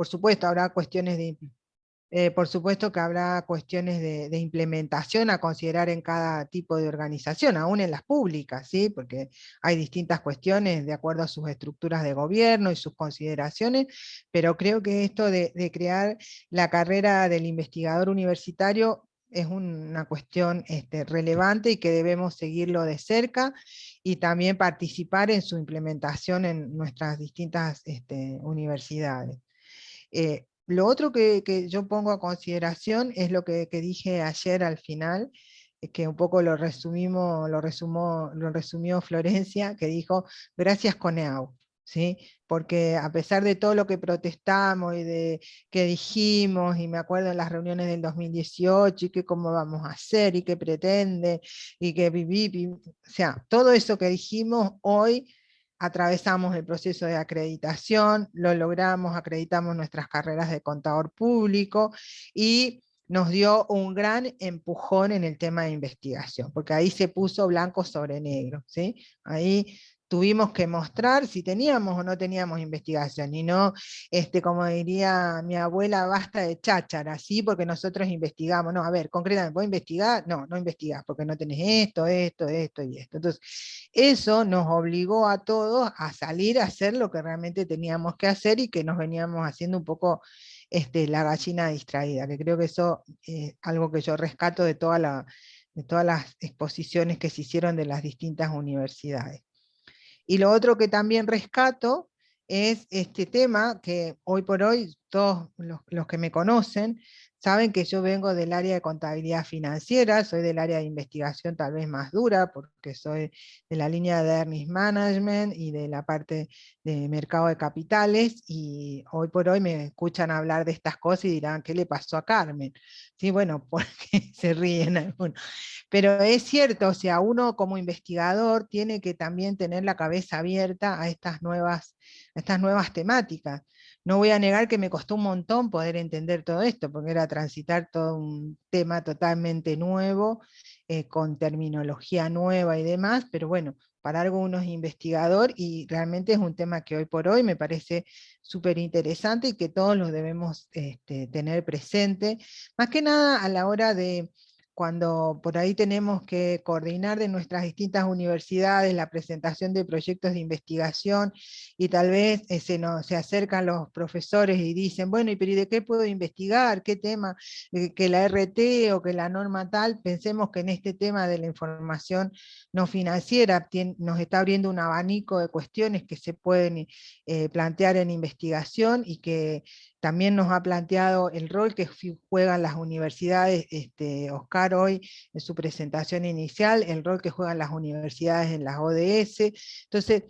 por supuesto habrá cuestiones de eh, por supuesto que habrá cuestiones de, implementación a considerar en cada tipo de organización, aún en las públicas, ¿sí? porque hay distintas cuestiones de acuerdo a sus estructuras de gobierno y sus consideraciones, pero creo que esto de, crear la carrera del investigador universitario es una cuestión este, relevante y que debemos seguirlo de cerca y también participar en su implementación en nuestras distintas este, universidades. Eh, lo otro que, yo pongo a consideración es lo que, dije ayer al final, eh, que un poco lo resumimos, lo, lo resumió Florencia, que dijo, gracias Coneau, ¿sí? porque a pesar de todo lo que protestamos y de que dijimos, y me acuerdo en las reuniones del 2018, y que cómo vamos a hacer, y qué pretende, y que viví, o sea, todo eso que dijimos hoy atravesamos el proceso de acreditación, lo logramos, acreditamos nuestras carreras de contador público y nos dio un gran empujón en el tema de investigación, porque ahí se puso blanco sobre negro, ¿sí? Ahí tuvimos que mostrar si teníamos o no teníamos investigación, y no, este, como diría mi abuela, basta de cháchara, ¿sí? porque nosotros investigamos, no, a ver, concretamente, ¿puedo investigar? No, no investigás, porque no tenés esto, esto, esto y esto. Entonces, eso nos obligó a todos a salir a hacer lo que realmente teníamos que hacer y que nos veníamos haciendo un poco este, la gallina distraída, que creo que eso es algo que yo rescato de, toda la, de todas las exposiciones que se hicieron de las distintas universidades. Y lo otro que también rescato es este tema que hoy por hoy todos los, que me conocen saben que yo vengo del área de contabilidad financiera, soy del área de investigación tal vez más dura, porque soy de la línea de Earnings Management y de la parte de mercado de capitales, y hoy por hoy me escuchan hablar de estas cosas y dirán, ¿qué le pasó a Carmen? Sí, bueno, porque se ríen algunos. Pero es cierto, o sea, uno como investigador tiene que también tener la cabeza abierta a estas nuevas, a estas nuevas temáticas. No voy a negar que me costó un montón poder entender todo esto, porque era transitar todo un tema totalmente nuevo, eh, con terminología nueva y demás, pero bueno, para algo uno es investigador y realmente es un tema que hoy por hoy me parece súper interesante y que todos lo debemos este, tener presente, más que nada a la hora de cuando por ahí tenemos que coordinar de nuestras distintas universidades la presentación de proyectos de investigación y tal vez eh, se, nos, se acercan los profesores y dicen, bueno, ¿y de qué puedo investigar? ¿Qué tema? Eh, que la RT o que la norma tal, pensemos que en este tema de la información no financiera nos está abriendo un abanico de cuestiones que se pueden eh, plantear en investigación y que también nos ha planteado el rol que juegan las universidades, este, Oscar hoy en su presentación inicial, el rol que juegan las universidades en las ODS. Entonces,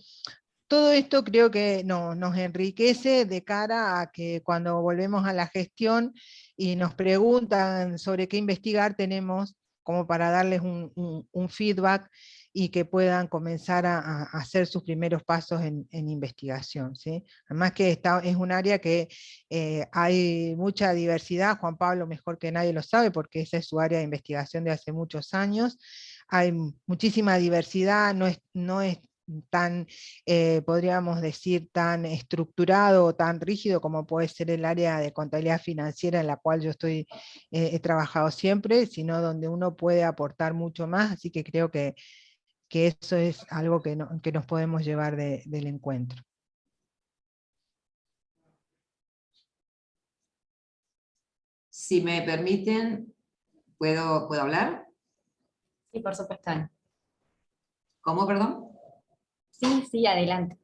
todo esto creo que nos enriquece de cara a que cuando volvemos a la gestión y nos preguntan sobre qué investigar, tenemos como para darles un feedback y que puedan comenzar a, hacer sus primeros pasos en, investigación. ¿sí? Además que esta es un área que eh, hay mucha diversidad, Juan Pablo mejor que nadie lo sabe porque esa es su área de investigación de hace muchos años, hay muchísima diversidad, no es, no es tan, eh, podríamos decir, tan estructurado o tan rígido como puede ser el área de contabilidad financiera en la cual yo estoy, eh, he trabajado siempre, sino donde uno puede aportar mucho más, así que creo que que eso es algo que, nos podemos llevar del encuentro. Si me permiten, ¿puedo, ¿puedo hablar? Sí, por supuesto. ¿Cómo, perdón? Sí, sí, adelante.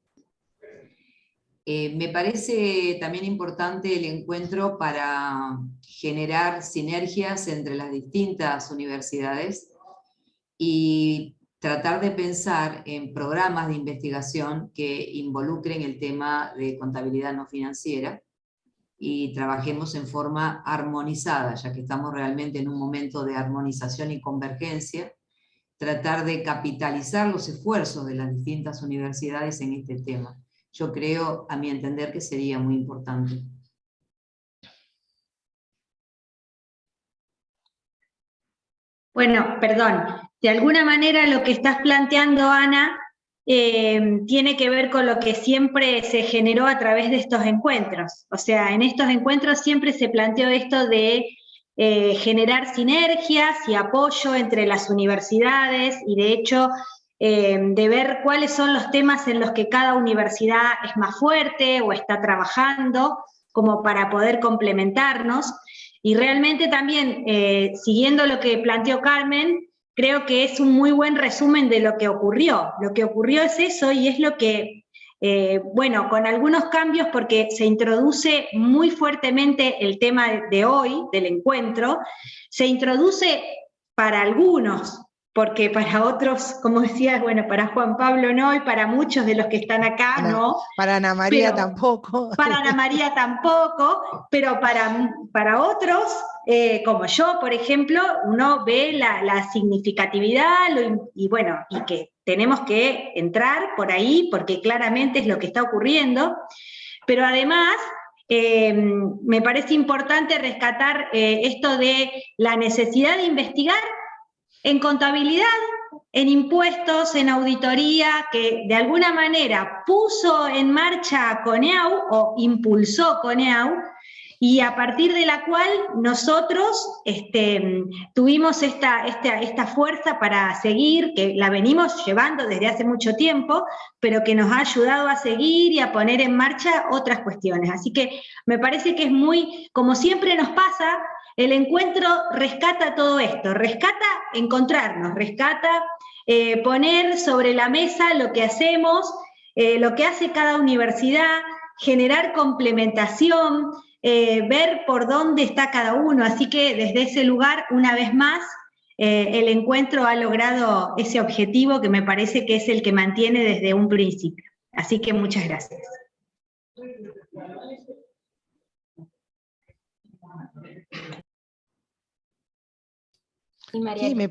Eh, me parece también importante el encuentro para generar sinergias entre las distintas universidades y tratar de pensar en programas de investigación que involucren el tema de contabilidad no financiera y trabajemos en forma armonizada, ya que estamos realmente en un momento de armonización y convergencia, tratar de capitalizar los esfuerzos de las distintas universidades en este tema. Yo creo, a mi entender, que sería muy importante. Bueno, perdón, de alguna manera lo que estás planteando, Ana, eh, tiene que ver con lo que siempre se generó a través de estos encuentros. O sea, en estos encuentros siempre se planteó esto de eh, generar sinergias y apoyo entre las universidades y de hecho eh, de ver cuáles son los temas en los que cada universidad es más fuerte o está trabajando como para poder complementarnos. Y realmente también, siguiendo lo que planteó Carmen, creo que es un muy buen resumen de lo que ocurrió. Lo que ocurrió es eso y es lo que, eh, bueno, con algunos cambios porque se introduce muy fuertemente el tema de hoy, del encuentro, se introduce para algunos, porque para otros, como decías, bueno, para Juan Pablo no, y para muchos de los que están acá no. Para Ana María tampoco. Para Ana María tampoco, pero para, para otros eh, como yo, por ejemplo, uno ve la, significatividad y bueno, y que tenemos que entrar por ahí porque claramente es lo que está ocurriendo, pero además eh, me parece importante rescatar eh, esto de la necesidad de investigar en contabilidad, en impuestos, en auditoría, que de alguna manera puso en marcha CONEAU o impulsó CONEAU, y a partir de la cual nosotros este, tuvimos esta, esta, fuerza para seguir, que la venimos llevando desde hace mucho tiempo, pero que nos ha ayudado a seguir y a poner en marcha otras cuestiones. Así que me parece que es muy, como siempre nos pasa, el encuentro rescata todo esto, rescata encontrarnos, rescata eh, poner sobre la mesa lo que hacemos, eh, lo que hace cada universidad, generar complementación, eh, ver por dónde está cada uno. Así que desde ese lugar, una vez más, el encuentro ha logrado ese objetivo que me parece que es el que mantiene desde un principio. Así que muchas gracias. Sí, me,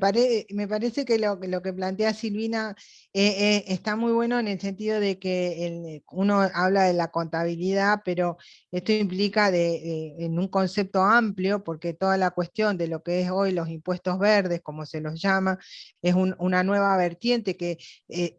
me parece que lo, que plantea Silvina eh, eh, está muy bueno en el sentido de que uno habla de la contabilidad, pero esto implica en un concepto amplio, porque toda la cuestión de lo que es hoy los impuestos verdes, como se los llama, es una nueva vertiente que eh,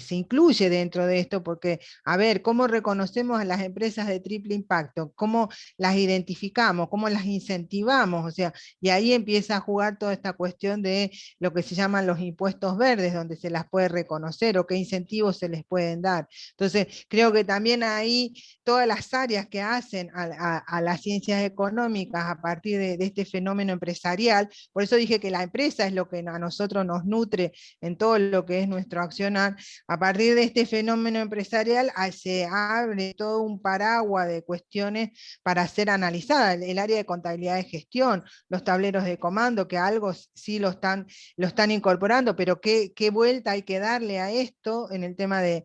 se incluye dentro de esto, porque, a ver, ¿cómo reconocemos a las empresas de triple impacto? ¿Cómo las identificamos? ¿Cómo las incentivamos? O sea, y ahí empieza a jugar toda esta cuestión de lo que se llaman los impuestos verdes, donde se las puede reconocer o qué incentivos se les pueden dar. Entonces, creo que también ahí todas las áreas que hacen a, las ciencias económicas a partir de, este fenómeno empresarial, por eso dije que la empresa es lo que a nosotros nos nutre en todo lo que es nuestro accionar, a partir de este fenómeno empresarial ah, se abre todo un paraguas de cuestiones para ser analizadas, el, área de contabilidad de gestión, los tableros de comando, que algo sí lo están, lo están incorporando, pero qué, vuelta hay que darle a esto en el tema de,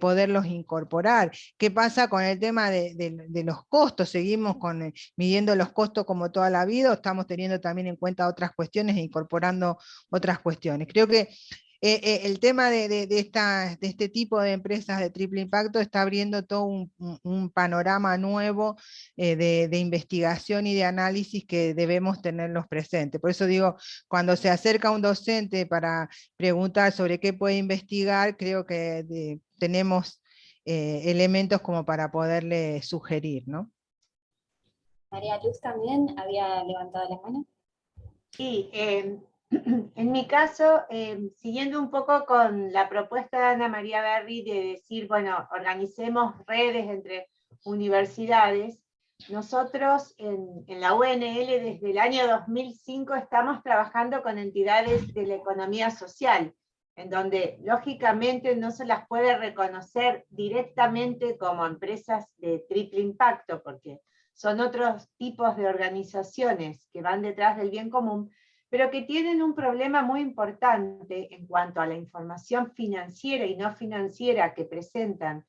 poderlos incorporar. ¿Qué pasa con el tema de, los costos? Seguimos con, eh, midiendo los costos como toda la vida, o estamos teniendo también en cuenta otras cuestiones e incorporando otras cuestiones. Creo que eh, eh, el tema de, de, de, este tipo de empresas de triple impacto está abriendo todo un, panorama nuevo eh, de, investigación y de análisis que debemos tenerlos presentes. Por eso digo, cuando se acerca un docente para preguntar sobre qué puede investigar, creo que tenemos elementos como para poderle sugerir. ¿no? María Luz también había levantado la mano. Sí, En mi caso, em, siguiendo un poco con la propuesta de Ana María Berry de decir, bueno, organicemos redes entre universidades, nosotros en, la UNL desde el año 2005 estamos trabajando con entidades de la economía social, en donde lógicamente no se las puede reconocer directamente como empresas de triple impacto, porque son otros tipos de organizaciones que van detrás del bien común, pero que tienen un problema muy importante en cuanto a la información financiera y no financiera que presentan,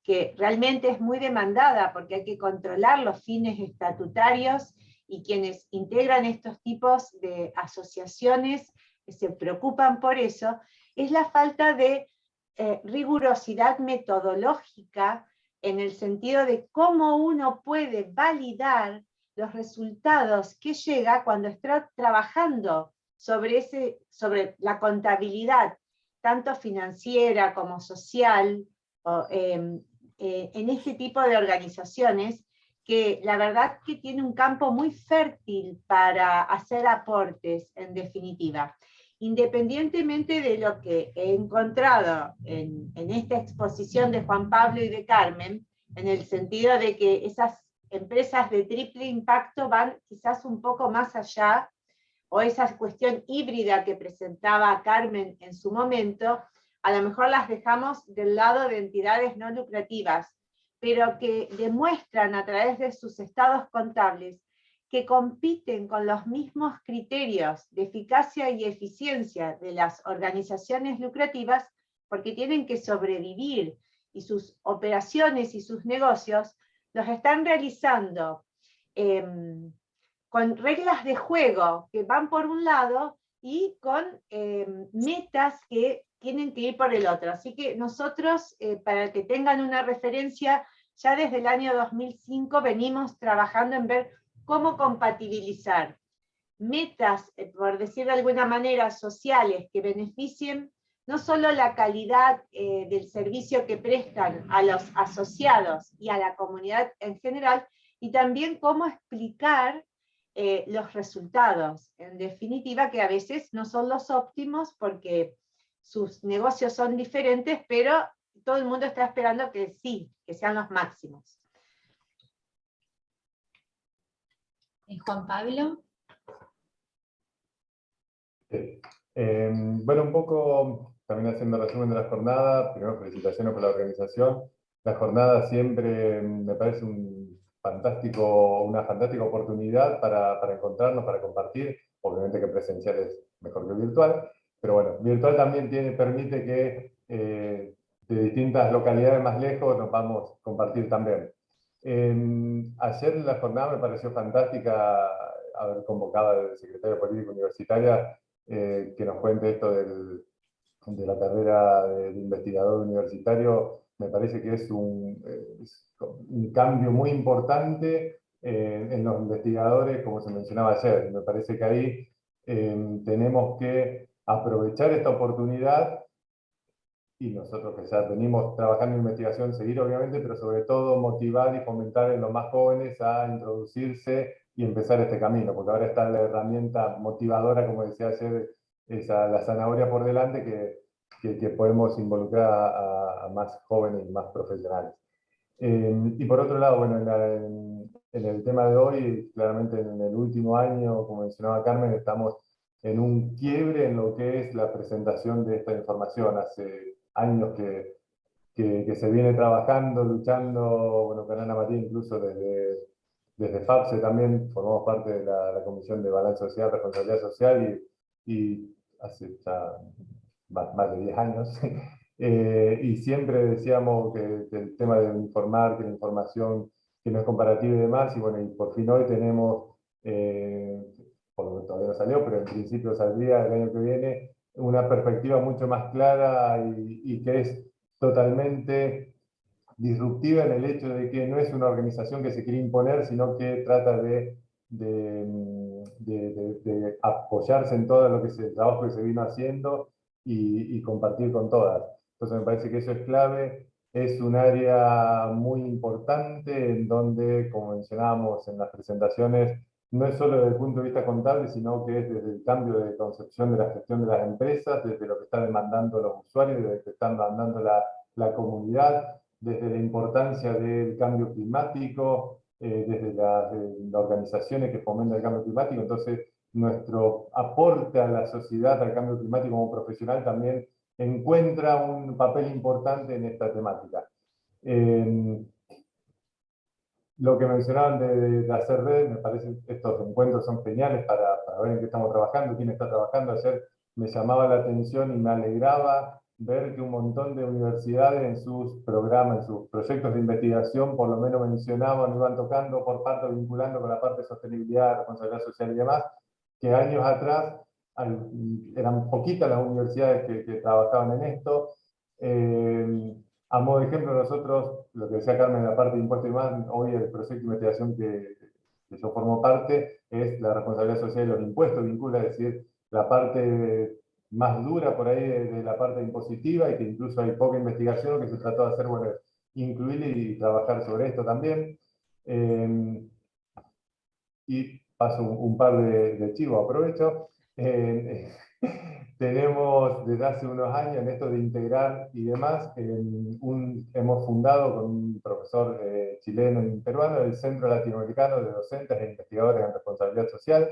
que realmente es muy demandada porque hay que controlar los fines estatutarios y quienes integran estos tipos de asociaciones se preocupan por eso, es la falta de eh, rigurosidad metodológica en el sentido de cómo uno puede validar los resultados que llega cuando está trabajando sobre, ese, sobre la contabilidad tanto financiera como social, em, eh, en este tipo de organizaciones, que la verdad que tiene un campo muy fértil para hacer aportes, en definitiva. Independientemente de lo que he encontrado en, en esta exposición de Juan Pablo y de Carmen, en el sentido de que esas empresas de triple impacto van quizás un poco más allá, o esa cuestión híbrida que presentaba Carmen en su momento, a lo mejor las dejamos del lado de entidades no lucrativas, pero que demuestran a través de sus estados contables que compiten con los mismos criterios de eficacia y eficiencia de las organizaciones lucrativas porque tienen que sobrevivir y sus operaciones y sus negocios los están realizando em, con reglas de juego que van por un lado y con em, metas que tienen que ir por el otro. Así que nosotros, eh, para que tengan una referencia, ya desde el año 2005 venimos trabajando en ver cómo compatibilizar metas, eh, por decir de alguna manera, sociales que beneficien no solo la calidad eh, del servicio que prestan a los asociados y a la comunidad en general, y también cómo explicar eh, los resultados, en definitiva, que a veces no son los óptimos porque sus negocios son diferentes, pero todo el mundo está esperando que sí, que sean los máximos. Juan Pablo. Eh, bueno, un poco también haciendo resumen de la jornada, primero felicitaciones por la organización. La jornada siempre me parece una fantástica oportunidad para, para encontrarnos, para compartir. Obviamente que presencial es mejor que virtual, pero bueno, virtual también tiene, permite que eh, de distintas localidades más lejos nos vamos a compartir también. ayer la jornada me pareció fantástica haber convocado al secretario de Política Universitaria eh, que nos cuente esto del, de la carrera de, investigador universitario, me parece que es un, un cambio muy importante eh, en los investigadores, como se mencionaba ayer. Me parece que ahí em, tenemos que aprovechar esta oportunidad y nosotros que ya venimos trabajando en investigación, seguir obviamente, pero sobre todo motivar y fomentar en los más jóvenes a introducirse y empezar este camino, porque ahora está la herramienta motivadora, como decía ayer, esa, la zanahoria por delante que, que, podemos involucrar a, más jóvenes y más profesionales. Eh, y por otro lado, bueno, en, en, el tema de hoy, claramente en el último año, como mencionaba Carmen, estamos en un quiebre en lo que es la presentación de esta información. Hace años que, que, se viene trabajando, luchando, bueno, con Ana María incluso desde, desde FAPSE también formamos parte de la, la Comisión de Balance Social, Responsabilidad Social y, y hace ya más de 10 años, eh, y siempre decíamos que, el tema de informar, que la información que no es comparativa y demás, y bueno, y por fin hoy tenemos, eh, por lo que todavía no salió, pero en principio saldría el año que viene, una perspectiva mucho más clara y, que es totalmente disruptiva en el hecho de que no es una organización que se quiere imponer, sino que trata de, de, apoyarse en todo lo que es el trabajo que se vino haciendo y, compartir con todas. Entonces me parece que eso es clave, es un área muy importante en donde, como mencionábamos en las presentaciones, no es solo desde el punto de vista contable, sino que es desde el cambio de concepción de la gestión de las empresas, desde lo que están demandando los usuarios, desde lo que están demandando la, la comunidad, desde la importancia del cambio climático, eh, desde las organizaciones que fomentan el cambio climático. Entonces, nuestro aporte a la sociedad, al cambio climático como profesional, también encuentra un papel importante en esta temática. lo que mencionaban de, hacer red, me parece estos encuentros son geniales para, para, ver en qué estamos trabajando, quién está trabajando. Ayer me llamaba la atención y me alegraba ver que un montón de universidades en sus programas, en sus proyectos de investigación, por lo menos mencionaban, iban tocando por parte, vinculando con la parte de sostenibilidad, responsabilidad social y demás, que años atrás eran poquitas las universidades que, trabajaban en esto. Eh, a modo de ejemplo, nosotros, lo que decía Carmen en la parte de impuestos y más, hoy el proyecto de investigación que, que yo formo parte es la responsabilidad social y los impuestos, vincula, es decir, la parte más dura por ahí de, la parte impositiva y que incluso hay poca investigación, que se trató de hacer, bueno, incluir y trabajar sobre esto también. Eh, y paso un, par de, de chivos, aprovecho. Eh, tenemos desde hace unos años en esto de integrar y demás, un, hemos fundado con un profesor eh, chileno y peruano el Centro Latinoamericano de Docentes e Investigadores en Responsabilidad Social,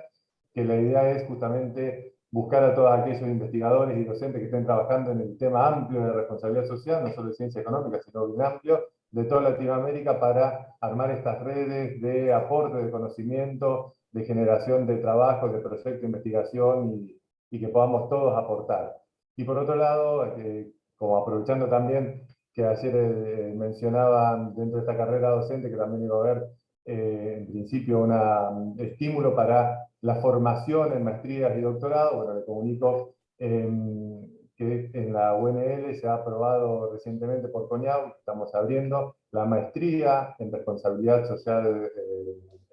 que la idea es justamente buscar a todos aquellos investigadores y docentes que estén trabajando en el tema amplio de responsabilidad social, no solo de ciencia económica, sino bien amplio, de toda Latinoamérica para armar estas redes de aporte de conocimiento, de generación de trabajo, de proyectos de investigación y, y que podamos todos aportar. Y por otro lado, eh, como aprovechando también que ayer eh, mencionaban dentro de esta carrera docente que también iba a haber eh, en principio un estímulo para la formación en maestrías y doctorado, bueno, le comunico em, que en la UNL se ha aprobado recientemente por CONIAU, estamos abriendo la maestría en responsabilidad social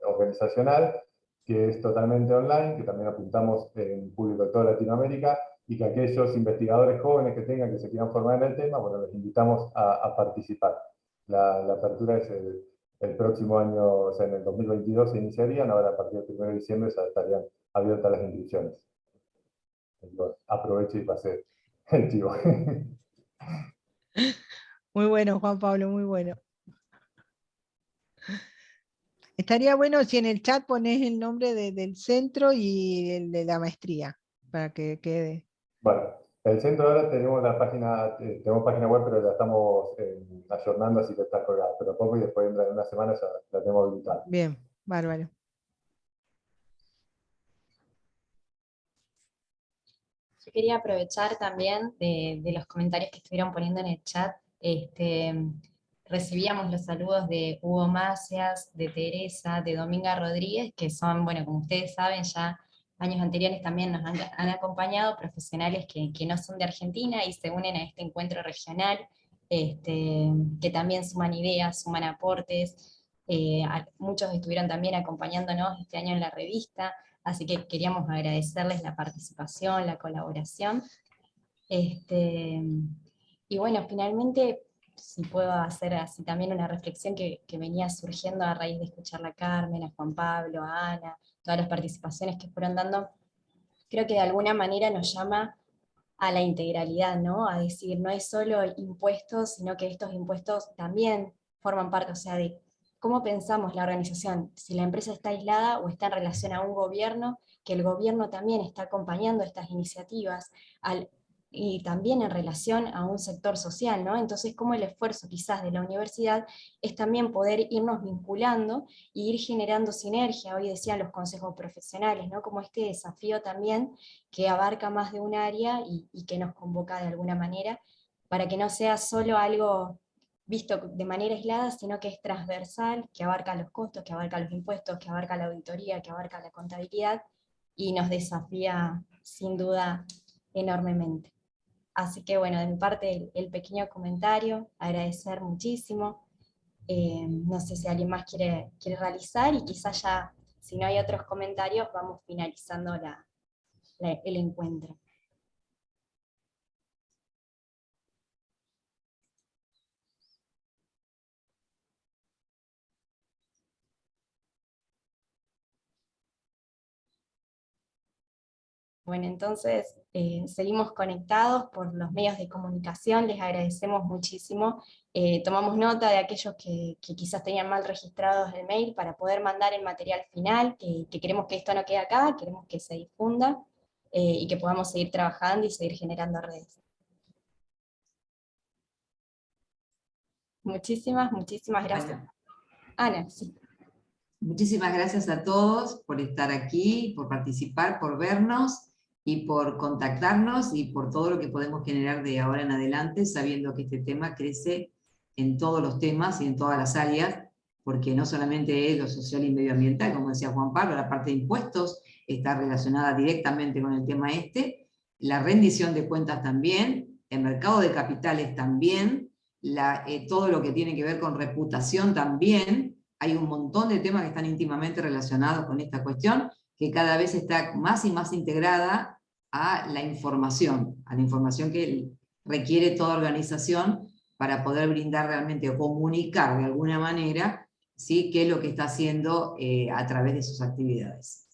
organizacional, que es totalmente online, que también apuntamos en público de toda Latinoamérica, y que aquellos investigadores jóvenes que tengan, que se quieran formar en el tema, bueno, les invitamos a, participar. La, apertura es el, próximo año, o sea, en el 2022 se iniciarían, ahora a partir del 1 de diciembre ya estarían abiertas las inscripciones. aprovecho y pasé el chivo. Muy bueno, Juan Pablo, muy bueno. Estaría bueno si en el chat pones el nombre del centro y el de la maestría, para que quede. Bueno, el centro ahora tenemos la página, eh, tenemos página web, pero la estamos eh, ayornando, así que está colgada. Pero poco y después en una semana ya la tenemos habilitada. Bien, bárbaro. Yo quería aprovechar también de, de los comentarios que estuvieron poniendo en el chat, este, recibíamos los saludos de Hugo Macias, de Teresa, de Dominga Rodríguez, que son, bueno, como ustedes saben, ya años anteriores también nos han, acompañado profesionales que, no son de Argentina y se unen a este encuentro regional, este, que también suman ideas, suman aportes, eh, muchos estuvieron también acompañándonos este año en la revista, así que queríamos agradecerles la participación, la colaboración. Este, y bueno, finalmente si puedo hacer así también una reflexión que, venía surgiendo a raíz de escuchar a Carmen, a Juan Pablo, a Ana, todas las participaciones que fueron dando, creo que de alguna manera nos llama a la integralidad, ¿no? A decir, no es solo impuestos, sino que estos impuestos también forman parte, o sea, de cómo pensamos la organización, si la empresa está aislada o está en relación a un gobierno, que el gobierno también está acompañando estas iniciativas, al y también en relación a un sector social, ¿no? Entonces, como el esfuerzo quizás de la universidad es también poder irnos vinculando e ir generando sinergia, hoy decían los consejos profesionales, ¿no? Como este desafío también que abarca más de un área y, y que nos convoca de alguna manera, para que no sea solo algo visto de manera aislada, sino que es transversal, que abarca los costos, que abarca los impuestos, que abarca la auditoría, que abarca la contabilidad, y nos desafía sin duda enormemente. Así que bueno, de mi parte el, pequeño comentario, agradecer muchísimo. Eh, no sé si alguien más quiere, quiere realizar y quizás ya, si no hay otros comentarios, vamos finalizando el encuentro. Bueno, entonces eh, seguimos conectados por los medios de comunicación, les agradecemos muchísimo. Eh, tomamos nota de aquellos que, quizás tenían mal registrados el mail para poder mandar el material final, que, queremos que esto no quede acá, queremos que se difunda eh, y que podamos seguir trabajando y seguir generando redes. Muchísimas, muchísimas gracias. Ana, sí. Muchísimas gracias a todos por estar aquí, por participar, por vernos y por contactarnos y por todo lo que podemos generar de ahora en adelante, sabiendo que este tema crece en todos los temas y en todas las áreas, porque no solamente es lo social y medioambiental, como decía Juan Pablo, la parte de impuestos está relacionada directamente con el tema este, la rendición de cuentas también, el mercado de capitales también, eh, todo lo que tiene que ver con reputación también, hay un montón de temas que están íntimamente relacionados con esta cuestión, que cada vez está más y más integrada a la información, a la información que requiere toda organización para poder brindar realmente o comunicar de alguna manera ¿sí? qué es lo que está haciendo eh, a través de sus actividades.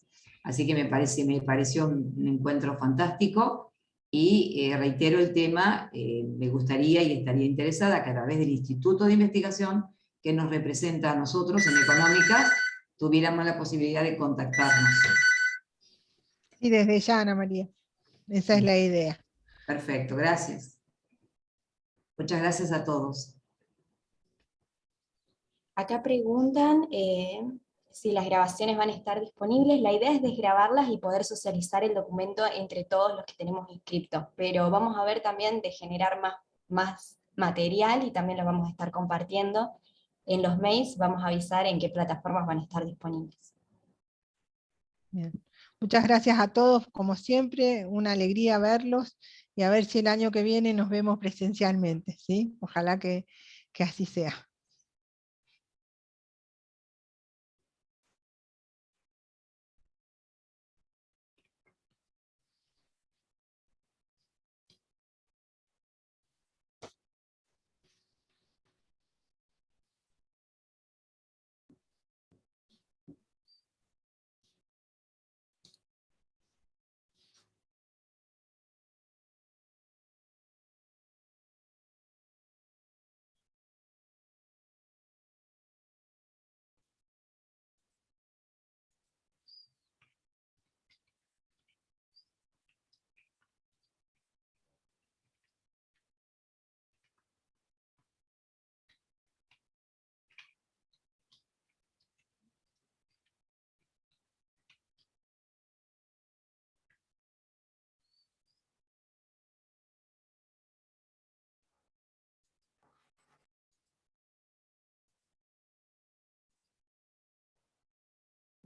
Así que me, parece, me pareció un, encuentro fantástico y eh, reitero el tema, eh, me gustaría y estaría interesada que a través del Instituto de Investigación que nos representa a nosotros en Económicas, tuviéramos la posibilidad de contactarnos. Y desde ya, Ana María. Esa es la idea. Perfecto, gracias. Muchas gracias a todos. Acá preguntan eh, si las grabaciones van a estar disponibles. La idea es desgrabarlas y poder socializar el documento entre todos los que tenemos inscriptos, pero vamos a ver también de generar más, más material y también lo vamos a estar compartiendo. En los mails vamos a avisar en qué plataformas van a estar disponibles. Muchas gracias a todos, como siempre, una alegría verlos, y a ver si el año que viene nos vemos presencialmente, ¿sí? Ojalá que, que así sea.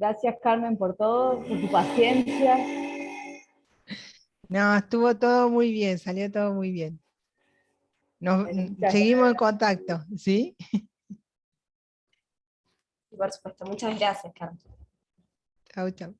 Gracias Carmen por todo, por tu paciencia. No, estuvo todo muy bien, salió todo muy bien. Nos, seguimos en contacto, ¿sí? Por supuesto, muchas gracias Carmen. Chau, chau.